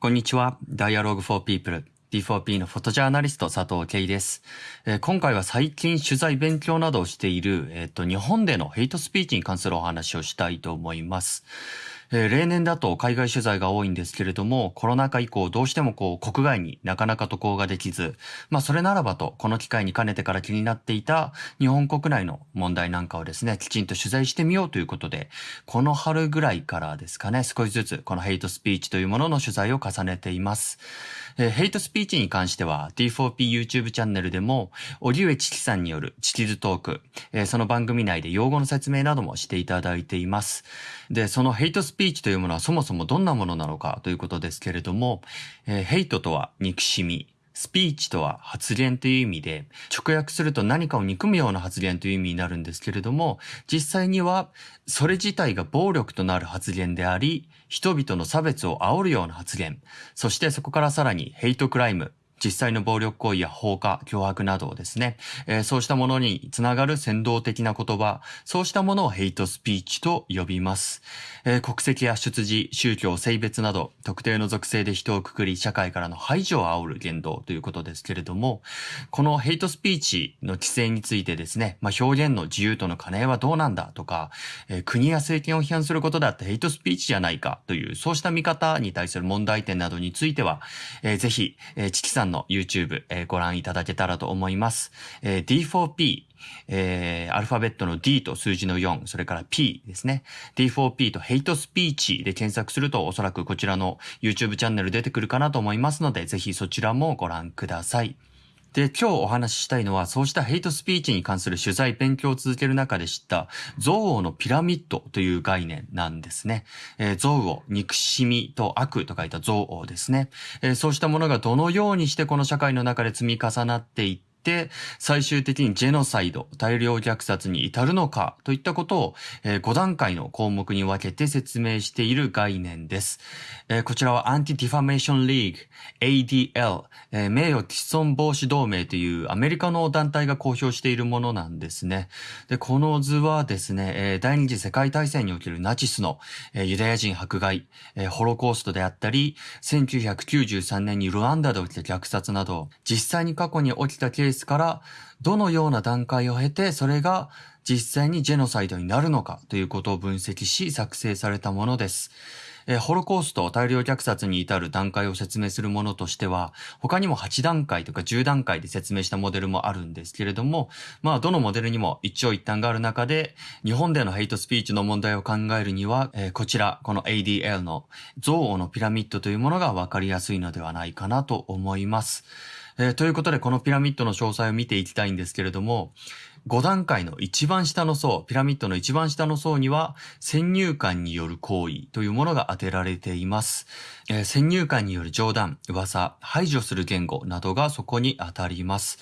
こんにちは。Dialogue for People。D4P のフォトジャーナリスト佐藤慶です、えー今回は最近取材勉強などをしている、えっ、と、日本でのヘイトスピーチに関するお話をしたいと思います。えー例年だと海外取材が多いんですけれども、コロナ禍以降どうしてもこう国外になかなか渡航ができず、まあそれならばと、この機会に兼ねてから気になっていた日本国内の問題なんかをですね、きちんと取材してみようということで、この春ぐらいからですかね、少しずつこのヘイトスピーチというものの取材を重ねています。えーヘイトスピーチに関しては D4P YouTube チャンネルでも、荻上チキさんによるチキズトーク、えーその番組内で用語の説明などもしていただいています。で、そのヘイトスピーチピーチというものはそもそもどんなものなのかということですけれども、えーヘイトとは憎しみ、スピーチとは発言という意味で、直訳すると何かを憎むような発言という意味になるんですけれども、実際にはそれ自体が暴力となる発言であり、人々の差別を煽るような発言、そしてそこからさらにヘイトクライム、実際の暴力行為や放火、脅迫などをですね、えーそうしたものにつながる先導的な言葉、そうしたものをヘイトスピーチと呼びます。えー国籍や出自、宗教、性別など、特定の属性で人をくくり、社会からの排除を煽る言動ということですけれども、このヘイトスピーチの規制についてですね、まあ、表現の自由との兼ね合いはどうなんだとか、えー国や政権を批判することだってヘイトスピーチじゃないかという、そうした見方に対する問題点などについては、えーぜひ、えーチキさんの YouTube、えーご覧いただけたらと思います。えー D4P、えーアルファベットの D と数字の4、それから P ですね。D4P とヘイトスピーチで検索するとおそらくこちらの YouTube チャンネル出てくるかなと思いますので、ぜひそちらもご覧ください。で、今日お話ししたいのは、そうしたヘイトスピーチに関する取材、勉強を続ける中で知った、憎悪のピラミッドという概念なんですね。えー憎悪、憎しみと悪と書いた憎悪ですね。えーそうしたものがどのようにしてこの社会の中で積み重なっていって、最終的にジェノサイド、大量虐殺に至るのかといったことを、え5段階の項目に分けて説明している概念です。えーこちらはアンティディファメーションリーグ ADL、えー名誉毀損防止同盟というアメリカの団体が公表しているものなんですね。で、この図はですね、えー第二次世界大戦におけるナチスの、えーユダヤ人迫害、えーホロコーストであったり、1993年にルワンダで起きた虐殺など、実際に過去に起きたケースから、どのような段階を経て、それが実際にジェノサイドになるのかということを分析し作成されたものです。えーホロコースト、大量虐殺に至る段階を説明するものとしては、他にも8段階とか10段階で説明したモデルもあるんですけれども、まあ、どのモデルにも一長一短がある中で、日本でのヘイトスピーチの問題を考えるには、えーこちら、この ADL の憎悪のピラミッドというものが分かりやすいのではないかなと思います。えーということで、このピラミッドの詳細を見ていきたいんですけれども、5段階の一番下の層、ピラミッドの一番下の層には、先入観による行為というものが当てられています。えー先入観による冗談、噂、排除する言語などがそこに当たります。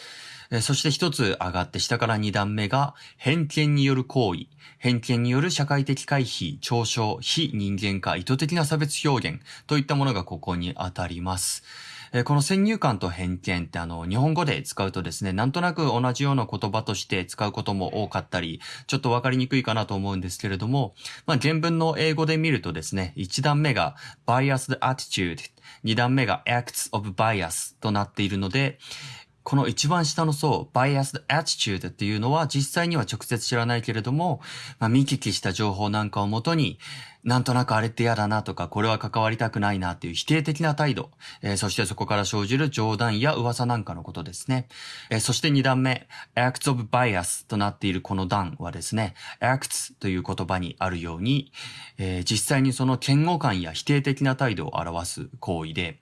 そして一つ上がって下から二段目が偏見による行為、偏見による社会的回避、嘲笑、非人間化、意図的な差別表現といったものがここに当たります。えーこの先入観と偏見ってあの、日本語で使うとですね、なんとなく同じような言葉として使うことも多かったり、ちょっとわかりにくいかなと思うんですけれども、まあ、原文の英語で見るとですね、1段目が biased attitude、2段目が acts of bias となっているので、この一番下の層、biased attitude っていうのは実際には直接知らないけれども、まあ、見聞きした情報なんかをもとに、なんとなくあれって嫌だなとか、これは関わりたくないなっていう否定的な態度、えーそしてそこから生じる冗談や噂なんかのことですね。えーそして二段目、acts of bias となっているこの段はですね、acts という言葉にあるように、えー実際にその嫌悪感や否定的な態度を表す行為で、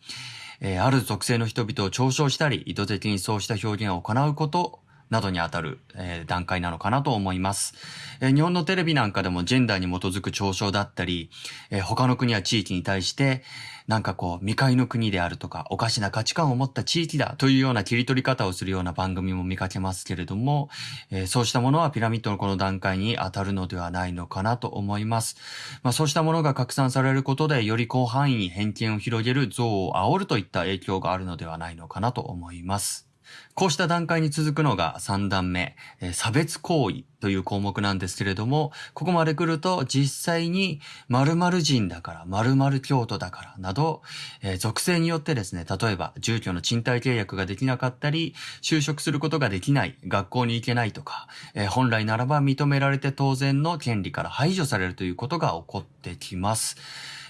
えーある属性の人々を嘲笑したり、意図的にそうした表現を行うことなどにあたる、えー段階なのかなと思います、えー日本のテレビなんかでもジェンダーに基づく嘲笑だったり、えー他の国や地域に対して、なんかこう、未開の国であるとか、おかしな価値観を持った地域だというような切り取り方をするような番組も見かけますけれども、えーそうしたものはピラミッドのこの段階に当たるのではないのかなと思います。まあそうしたものが拡散されることで、より広範囲に偏見を広げる像を煽るといった影響があるのではないのかなと思います。こうした段階に続くのが3段目、差別行為という項目なんですけれども、ここまで来ると実際に〇〇人だから、〇〇京都だからなど、属性によってですね、例えば住居の賃貸契約ができなかったり、就職することができない、学校に行けないとか、本来ならば認められて当然の権利から排除されるということが起こってきます。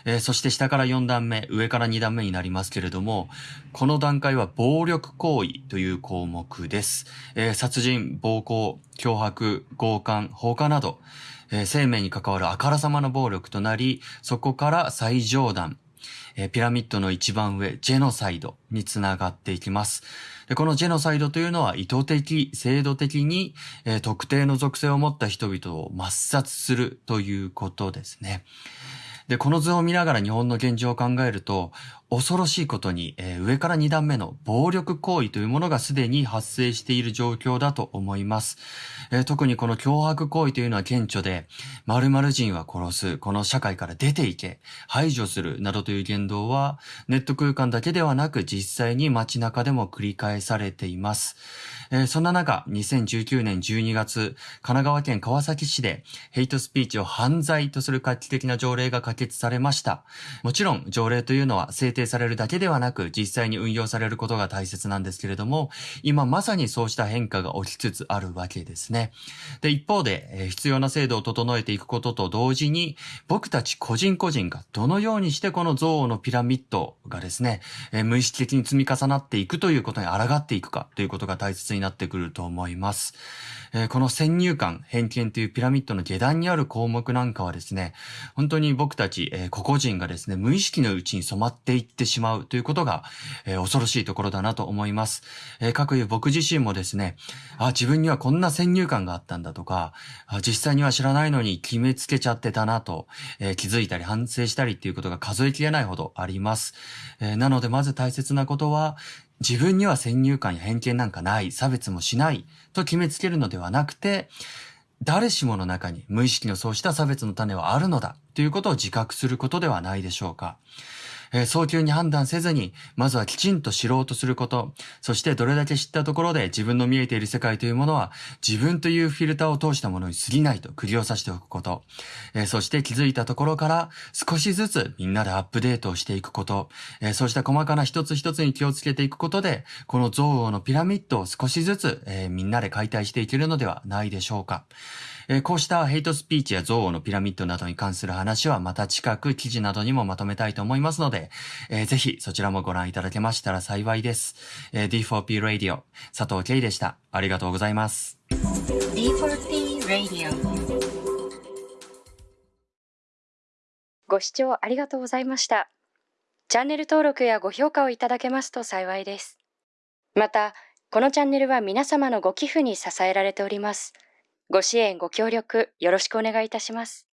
えー、そして下から4段目、上から2段目になりますけれども、この段階は暴力行為という項目です。えー、殺人、暴行、脅迫、強姦、放火など、えー、生命に関わるあからさまな暴力となり、そこから最上段、えピラミッドの一番上、ジェノサイドにつながっていきます。でこのジェノサイドというのは意図的、制度的に、え特定の属性を持った人々を抹殺するということですね。で、この図を見ながら日本の現状を考えると、恐ろしいことに、えー、上から2段目の暴力行為というものがすでに発生している状況だと思います。えー、特にこの脅迫行為というのは顕著で、〇〇人は殺す、この社会から出ていけ、排除するなどという言動は、ネット空間だけではなく実際に街中でも繰り返されています。えー、そんな中、2019年12月、神奈川県川崎市でヘイトスピーチを犯罪とする画期的な条例が可決されました。もちろん、条例というのは政定されるだけではなく、実際に運用されることが大切なんですけれども、今まさにそうした変化が起きつつあるわけですね。で、一方で、えー、必要な制度を整えていくことと同時に、僕たち個人個人がどのようにしてこの憎悪のピラミッドがですね、えー、無意識的に積み重なっていくということに抗っていくかということが大切になってくると思います。えー、この先入観、偏見というピラミッドの下段にある項目なんかはですね、本当に僕たち、えー、個々人がですね、無意識のうちに染まっていってしまうということが、えー、恐ろしいところだなと思います。えー、各いう僕自身もですね、あ、自分にはこんな先入観があったんだとか、あ実際には知らないのに決めつけちゃってたなと、えー、気づいたり反省したりっていうことが数えきれないほどあります。えー、なのでまず大切なことは、自分には先入観や偏見なんかない、差別もしないと決めつけるのではなくて、誰しもの中に無意識のそうした差別の種はあるのだということを自覚することではないでしょうか。えー、早急に判断せずに、まずはきちんと知ろうとすること、そしてどれだけ知ったところで自分の見えている世界というものは、自分というフィルターを通したものに過ぎないと釘を刺しておくこと、えー、そして気づいたところから少しずつみんなでアップデートをしていくこと、えー、そうした細かな一つ一つに気をつけていくことで、この憎悪のピラミッドを少しずつ、え、みんなで解体していけるのではないでしょうか。えー、こうしたヘイトスピーチや憎悪のピラミッドなどに関する話はまた近く記事などにもまとめたいと思いますので、えー、ぜひそちらもご覧いただけましたら幸いです。えー、D4P Radio 佐藤慶でした。ありがとうございます。D4P Radio ご視聴ありがとうございました。チャンネル登録やご評価をいただけますと幸いです。また、このチャンネルは皆様のご寄付に支えられております。ご支援、ご協力、よろしくお願いいたします。